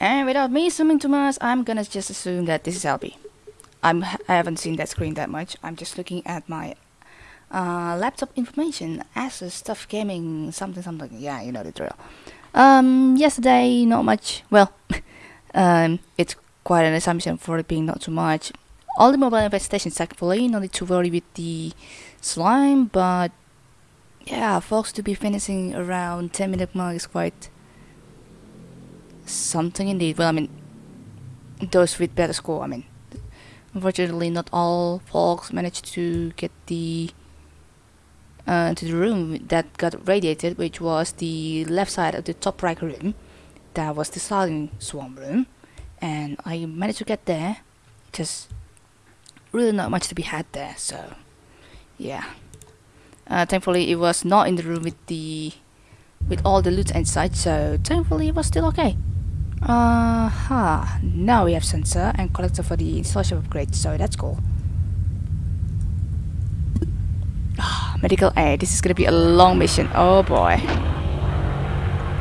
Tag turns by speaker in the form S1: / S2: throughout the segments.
S1: And without me assuming too much, I'm gonna just assume that this is LB. I'm, I haven't seen that screen that much. I'm just looking at my uh, laptop information, Asus, stuff gaming, something, something. Yeah, you know the drill. Um, yesterday, not much. Well, um, it's quite an assumption for it being not too much. All the mobile infestations, thankfully, not need to worry with the slime, but yeah, folks to be finishing around 10 minute mark is quite something indeed. Well, I mean, those with better score, I mean, unfortunately, not all folks managed to get the uh, to the room that got radiated, which was the left side of the top right room. That was the starting swarm room, and I managed to get there. Just really not much to be had there, so yeah. Uh, thankfully, it was not in the room with the with all the loot inside, so thankfully it was still okay. Uh huh. Now we have sensor and collector for the installation upgrade, so that's cool. Ah, medical aid. This is gonna be a long mission. Oh boy.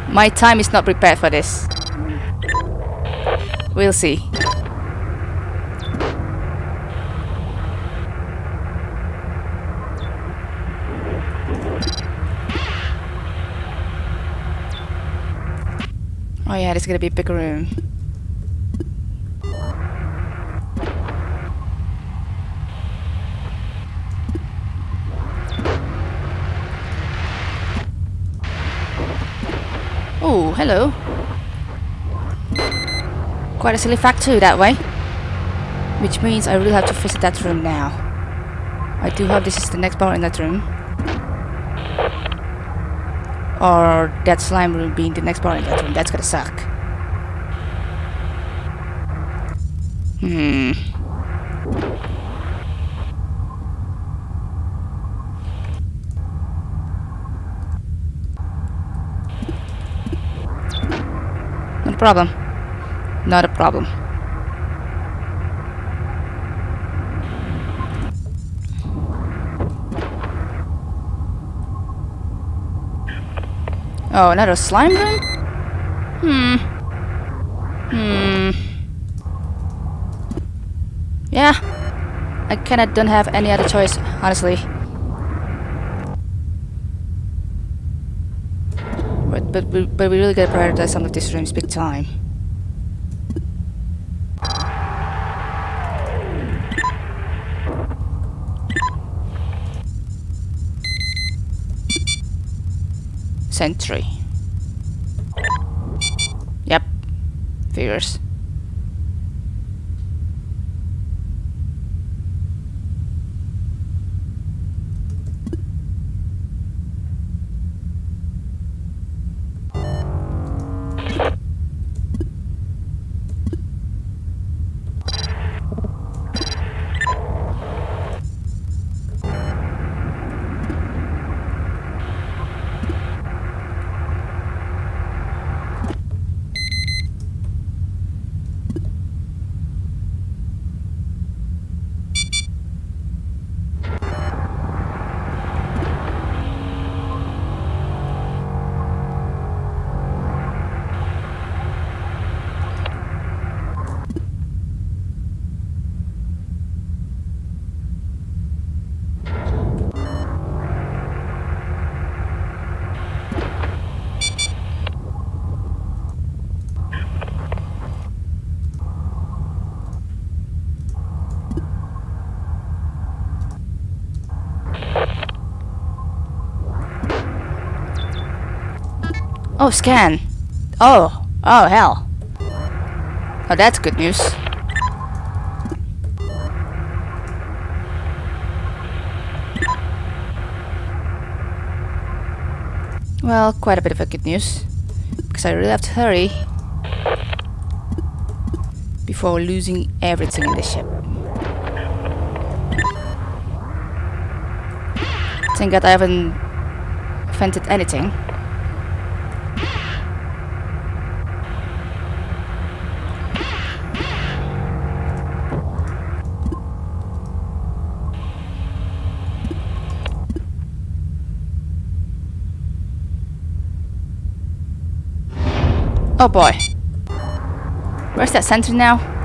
S1: My time is not prepared for this. We'll see. Oh yeah, this is gonna be a big room. Oh, hello. Quite a silly fact too, that way. Which means I really have to visit that room now. I do hope this is the next bar in that room. Or that slime room being the next in that room. That's gonna suck. Hmm. Not a problem. Not a problem. Oh, another slime room? Hmm. Hmm. Yeah. I kinda don't have any other choice, honestly. But, but, but we really gotta prioritize some of these rooms big time. Sentry. Yep. Figures. Oh, scan. Oh. Oh, hell. Oh, that's good news. Well, quite a bit of a good news. Because I really have to hurry. Before losing everything in the ship. Thank god I haven't vented anything. Oh boy. Where's that sentry now?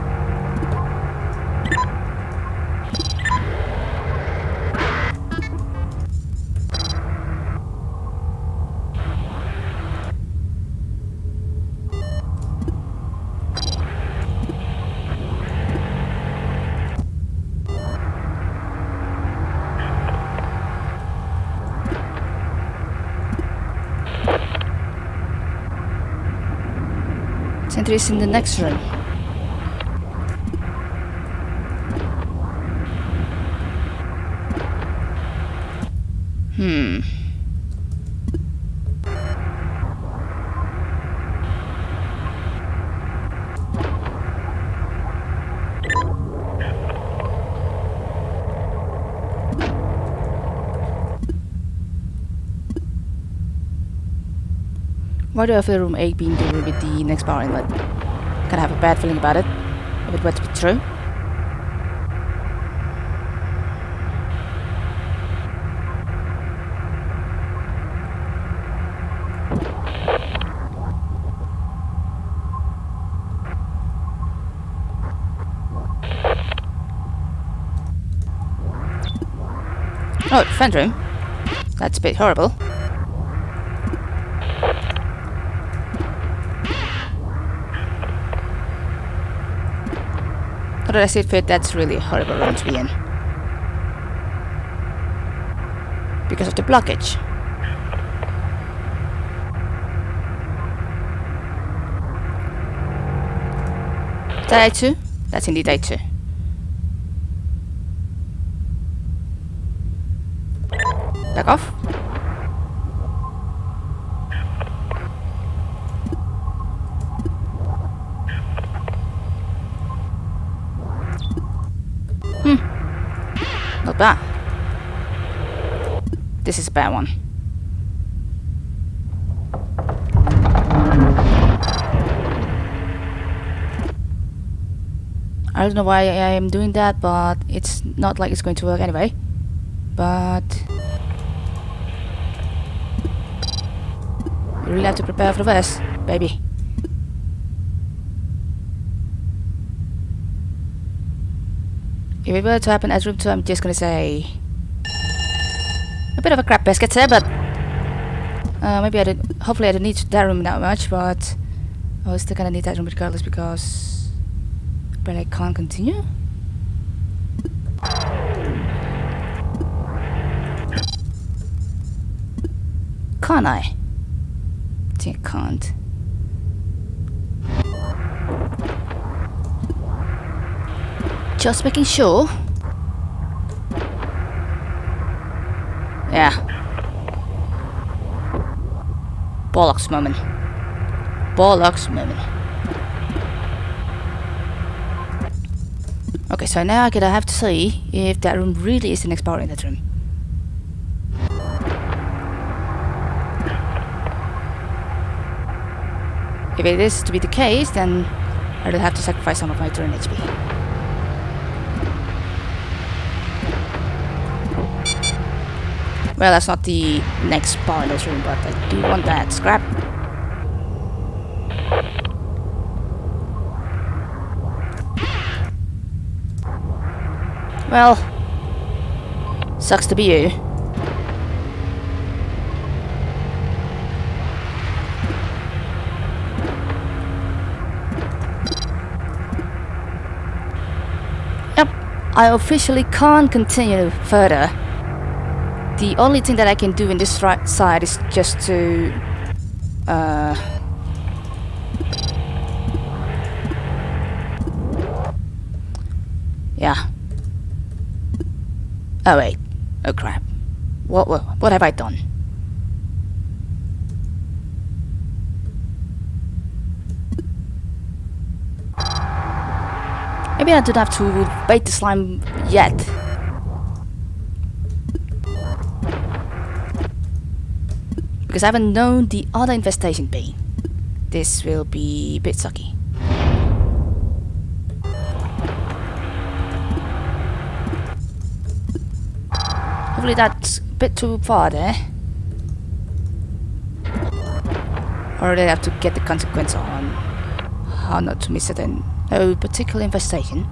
S1: Sentry is in the next room. Hmm. Why do I feel room 8 being doing with the next power inlet? Kinda have a bad feeling about it. If it were to be true. Oh, vent room. That's a bit horrible. Did it fit? That's really horrible be in. Because of the blockage. That A2? That's indeed A2. Back off. Bad. This is a bad one. I don't know why I am doing that, but it's not like it's going to work anyway. But you really have to prepare for the worst, baby. If it were to happen at room 2, I'm just gonna say... A bit of a crap basket there, but... Uh, maybe I did... Hopefully I don't need that room that much, but... I was still gonna need that room regardless because... But I can't continue? Can't I? I think I can't. Just making sure. Yeah. Bollocks moment. Bollocks moment. Okay, so now I'm gonna have to see if that room really is the next power in that room. If it is to be the case, then I will have to sacrifice some of my turn HP. Well, that's not the next power in this room, but I do want that scrap. Well, sucks to be you. Yep, I officially can't continue further. The only thing that I can do in this right side is just to... Uh, yeah. Oh wait. Oh crap. What, what, what have I done? Maybe I don't have to bait the slime yet. Because I haven't known the other infestation pain. This will be a bit sucky. Hopefully that's a bit too far there. Or they have to get the consequence on how not to miss it in a particular infestation.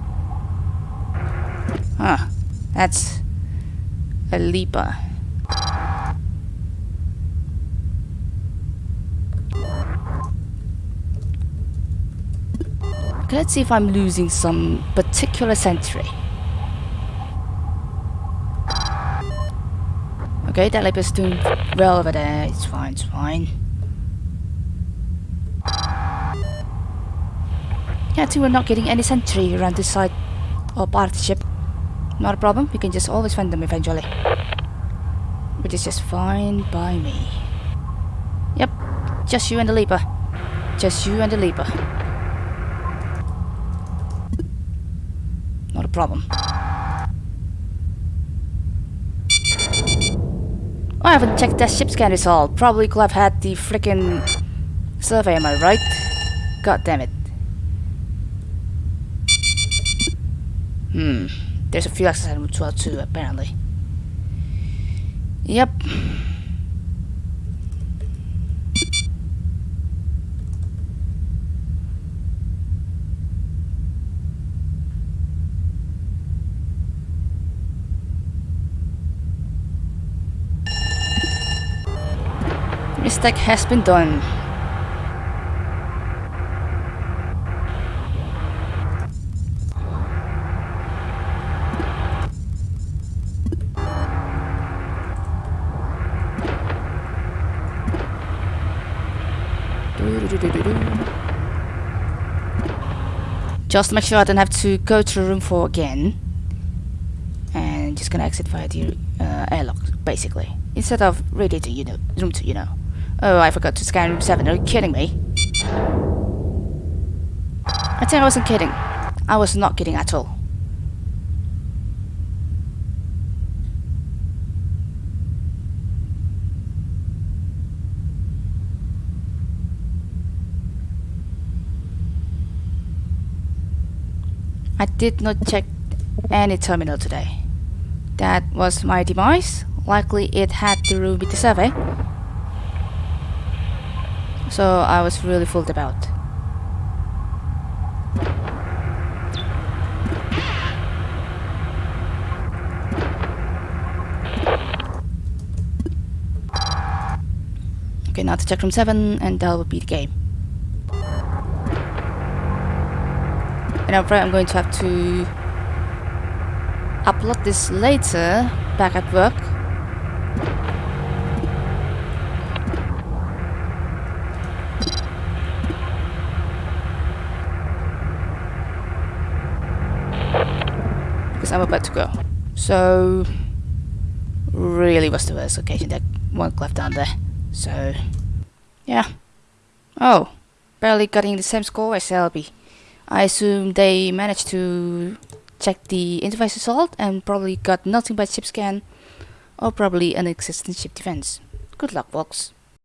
S1: Ah, that's a leaper. Let's see if I'm losing some particular sentry. Okay, that leaper's doing well over there. It's fine, it's fine. Yeah, too, we're not getting any sentry around this side or part of the ship. Not a problem, we can just always find them eventually. Which is just fine by me. Yep, just you and the leaper. Just you and the leaper. Not a problem. I haven't checked that ship scan result. Probably could have had the freaking survey, am I right? God damn it. Hmm. There's a few access items as well too, apparently. Yep. Mistake has been done. Just to make sure I don't have to go to room 4 again. And just gonna exit via the uh, airlock, basically. Instead of radiating you know, room 2, you know. Oh, I forgot to scan room 7. Are you kidding me? I think I wasn't kidding. I was not kidding at all. I did not check any terminal today. That was my device. Likely it had to do with the survey. So I was really fooled about. Okay, now to check room 7 and that will be the game. And I'm afraid I'm going to have to upload this later back at work. Because I'm about to go. So really was the worst location, that one left down there. So yeah. Oh, barely getting the same score as LB. I assume they managed to check the interface result and probably got nothing but ship scan or probably an existing ship defense. Good luck, folks.